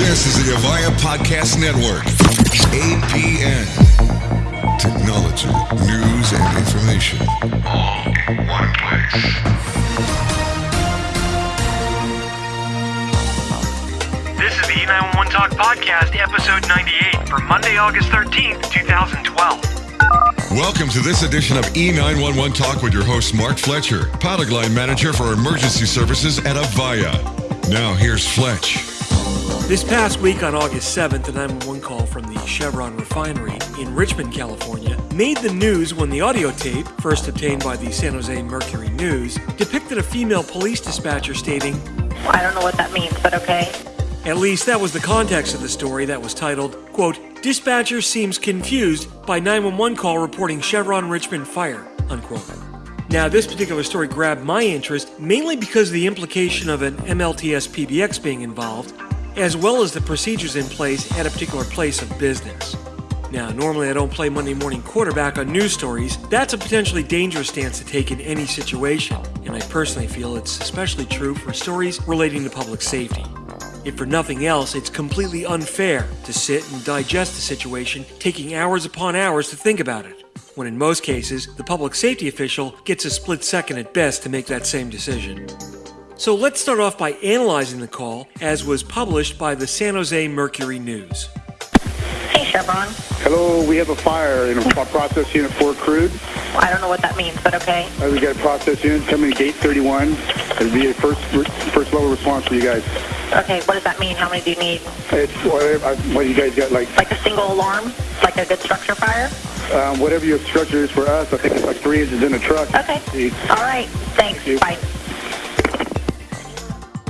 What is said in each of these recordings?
This is the Avaya Podcast Network. APN. Technology, news, and information. All in one place. This is the E911 Talk Podcast, episode 98 for Monday, August 13th, 2012. Welcome to this edition of E911 Talk with your host, Mark Fletcher, product line manager for emergency services at Avaya. Now, here's Fletch. This past week on August 7th, a 911 call from the Chevron refinery in Richmond, California, made the news when the audio tape, first obtained by the San Jose Mercury News, depicted a female police dispatcher stating, I don't know what that means, but okay. At least that was the context of the story that was titled, quote, Dispatcher seems confused by 911 call reporting Chevron Richmond fire, unquote. Now, this particular story grabbed my interest mainly because of the implication of an MLTS PBX being involved, as well as the procedures in place at a particular place of business. Now, normally I don't play Monday morning quarterback on news stories. That's a potentially dangerous stance to take in any situation, and I personally feel it's especially true for stories relating to public safety. If for nothing else, it's completely unfair to sit and digest the situation, taking hours upon hours to think about it, when in most cases, the public safety official gets a split second at best to make that same decision. So let's start off by analyzing the call as was published by the San Jose Mercury News. Hey, Chevron. Hello, we have a fire in a process unit for crude. I don't know what that means, but okay. Uh, we got a process unit coming to gate 31. It'll be a first first level response for you guys. Okay, what does that mean? How many do you need? It's whatever, uh, what you guys got, like Like a single alarm? Like a good structure fire? um, whatever your structure is for us. I think it's like three inches in a truck. Okay. See, All right. Thanks. you. Bye.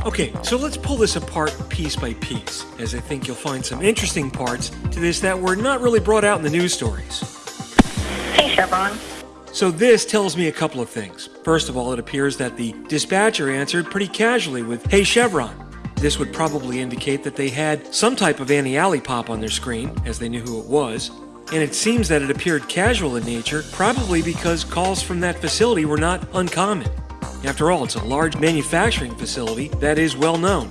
Okay, so let's pull this apart piece by piece, as I think you'll find some interesting parts to this that were not really brought out in the news stories. Hey, Chevron. So this tells me a couple of things. First of all, it appears that the dispatcher answered pretty casually with, Hey Chevron. This would probably indicate that they had some type of ANI-ALI pop on their screen, as they knew who it was. And it seems that it appeared casual in nature, probably because calls from that facility were not uncommon. After all, it's a large manufacturing facility that is well known.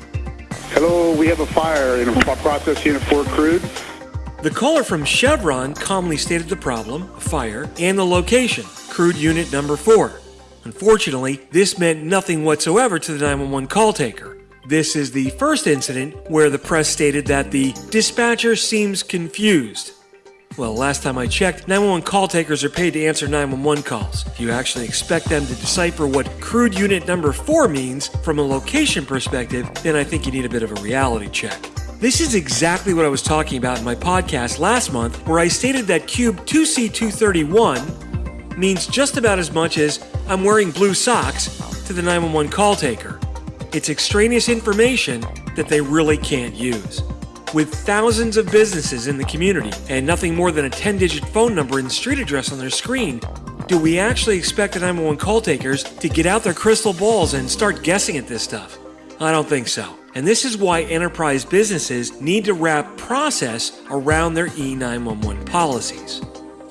hello, we have a fire in a process unit for crude. The caller from Chevron calmly stated the problem, a fire, and the location, crude unit number 4. Unfortunately, this meant nothing whatsoever to the 911 call taker. This is the first incident where the press stated that the dispatcher seems confused. Well, last time I checked, 911 call takers are paid to answer 911 calls. If you actually expect them to decipher what crude unit number 4 means from a location perspective, then I think you need a bit of a reality check. This is exactly what I was talking about in my podcast last month, where I stated that Cube 2C231 means just about as much as I'm wearing blue socks to the 911 call taker. It's extraneous information that they really can't use. With thousands of businesses in the community and nothing more than a 10 digit phone number and street address on their screen, do we actually expect the 911 call takers to get out their crystal balls and start guessing at this stuff? I don't think so. And this is why enterprise businesses need to wrap process around their E911 policies.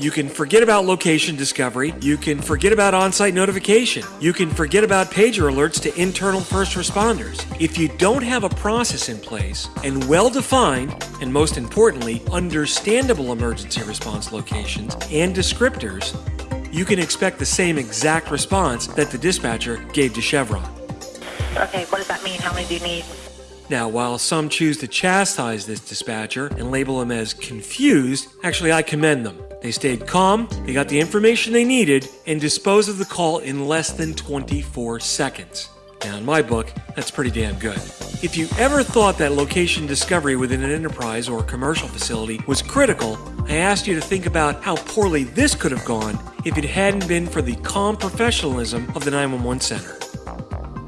You can forget about location discovery. You can forget about on site notification. You can forget about pager alerts to internal first responders. If you don't have a process in place and well defined, and most importantly, understandable emergency response locations and descriptors, you can expect the same exact response that the dispatcher gave to Chevron. Okay, what does that mean? How many do you need? Now, while some choose to chastise this dispatcher and label him as confused, actually, I commend them. They stayed calm, they got the information they needed, and disposed of the call in less than 24 seconds. Now, in my book, that's pretty damn good. If you ever thought that location discovery within an enterprise or commercial facility was critical, I asked you to think about how poorly this could have gone if it hadn't been for the calm professionalism of the 911 center.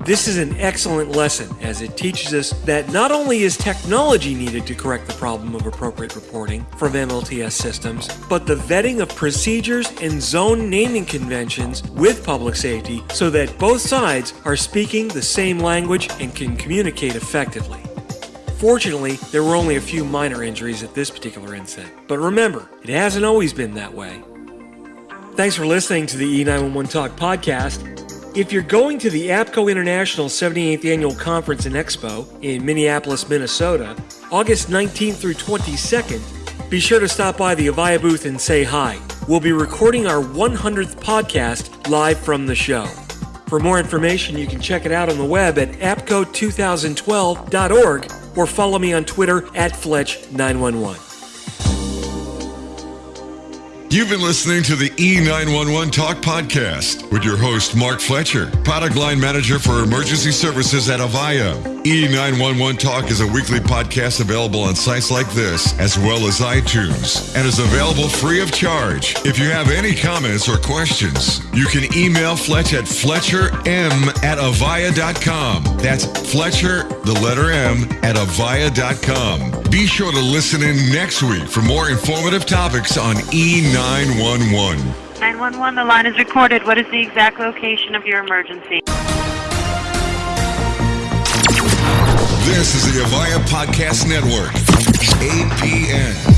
This is an excellent lesson as it teaches us that not only is technology needed to correct the problem of appropriate reporting from MLTS systems, but the vetting of procedures and zone naming conventions with public safety so that both sides are speaking the same language and can communicate effectively. Fortunately, there were only a few minor injuries at this particular incident, but remember, it hasn't always been that way. Thanks for listening to the E911 Talk podcast. If you're going to the APCO International 78th Annual Conference and Expo in Minneapolis, Minnesota, August 19th through 22nd, be sure to stop by the Avaya booth and say hi. We'll be recording our 100th podcast live from the show. For more information, you can check it out on the web at apco2012.org or follow me on Twitter at Fletch911. You've been listening to the E911 Talk Podcast with your host, Mark Fletcher, product line manager for emergency services at Avaya. E911 Talk is a weekly podcast available on sites like this, as well as iTunes, and is available free of charge. If you have any comments or questions, you can email Fletch at fletcherm at avaya.com. That's Fletcher, the letter M, at avaya.com. Be sure to listen in next week for more informative topics on E911. 911, the line is recorded. What is the exact location of your emergency? This is the Avaya Podcast Network, APN.